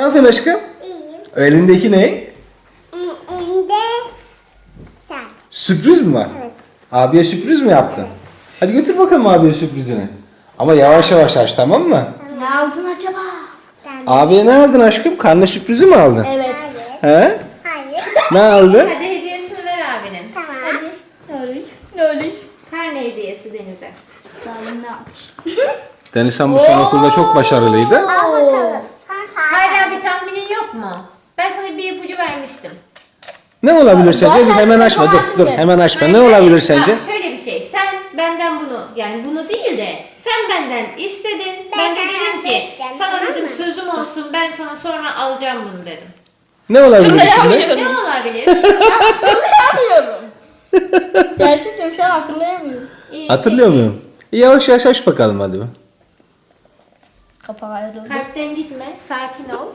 Ne yapıyorsun aşkım? İyiyim. Elindeki ne? Elinde sen. Sürpriz mi var? Evet. Abiye sürpriz mi yaptın? Hadi götür bakalım abiye sürprizini. Ama yavaş yavaş aç tamam mı? Ne aldın acaba? Abiye ne aldın aşkım? Karne sürprizi mi aldın? Evet. Hayır. He? Hayır. Ne aldın? Hadi hediyesini ver abinin. Tamam. Ne olur? Ne olur? Karne hediyesi Deniz'e. Ben ne? Deniz sen bu sene okulda çok başarılıydı. Al bakalım. Sen sağ Hala bir tahminin yok mu? Ben sana bir ipucu vermiştim. Ne olabilir sence? Dur hemen açma dur dur hemen açma. Ne olabilir sence? Ha, şöyle bir şey. Sen benden bunu yani bunu değil de sen benden istedin. Ben, Ben de dedim ki sana tamam dedim mı? sözüm olsun ben sana sonra alacağım bunu dedim. Ne olabilir şimdi? Ne olabilir? Hatırlayamıyorum. Gerçekten şu an hatırlayamıyorum. İyi, Hatırlıyor peki. muyum? Yavaş yavaş aç bakalım hadi. Kapağı ayrıldı. Kalpten gitme. Sakin ol.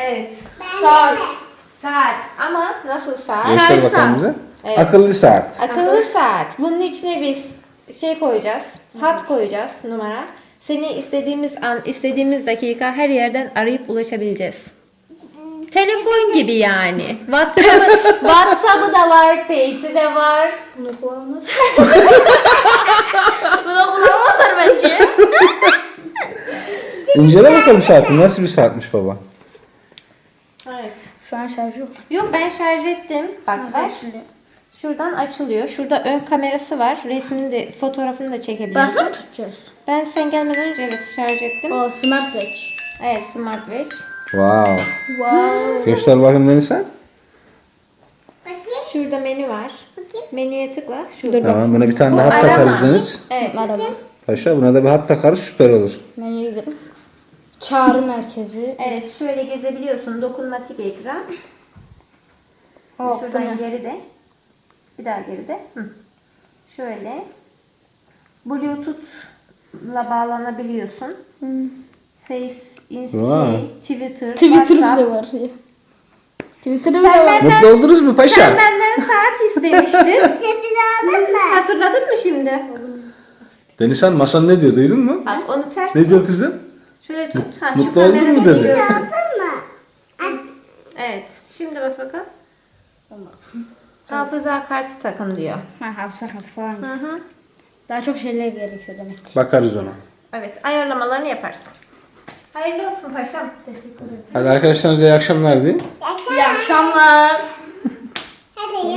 Evet. Saat. Saat. Ama nasıl saat? Göster Şarj bakalım saat. bize. Evet. Akıllı saat. Akıllı saat. Bunun içine biz şey koyacağız. Hat koyacağız numara. Seni istediğimiz an, istediğimiz dakika her yerden arayıp ulaşabileceğiz. Telefon gibi yani. WhatsApp'ı WhatsApp'ı da var, Face'i de var. Bunu kullanmaz. Bunu İncele bakalım saati. Nasıl bir saatmiş baba? Evet. Şu an şarj yok. Yok ben şarj ettim. Bak ver. Açılıyor. Şuradan açılıyor. Şurada ön kamerası var. Resmini de fotoğrafını da çekebiliyorsun. Basın mı tutacağız? Ben sen gelmeden önce evet şarj ettim. O smart watch. Evet smart watch. Wow. Wow. Göster bakayım Deniz sen. Bakayım. Şurada menü var. Bakayım. Menüye tıkla. Şurada. Tamam buna bir tane Bu daha hat arama. takarız Deniz. Evet. Araba. Paşa buna da bir hat takarız süper olur. Menüye gidelim. Çağrı merkezi. Evet şöyle gezebiliyorsun. Dokunmatik ekran. Bu Şuradan geride. Bir daha geride. Hı. Şöyle. Bluetooth'la bağlanabiliyorsun. Hmm. Face, Insta, Vay. şey, Twitter, Twitter WhatsApp. bile var ya. Twitter'da bile var. benden- Mutlu oldunuz mu paşa? Sen benden saat istemiştin. Aldın mı? Hatırladın mı şimdi? Deniz sen masan ne diyor duydun mu? Bak onu ters Ne diyor kızım? Şöyle tut. Ha, Mutlu oldun mu kamerayı dedi? görüyorsun. Aldın mı? Evet. Şimdi bas bakalım. Hafıza kartı takın diyor. Ha, hafıza kartı falan. Hı hı. Daha çok şeyler gerekiyor demek ki. Bakarız ona. Evet ayarlamalarını yaparsın. Hayırlı olsun paşam. Teşekkür ederim. Hadi arkadaşlarınıza iyi akşamlar deyin. İyi akşamlar.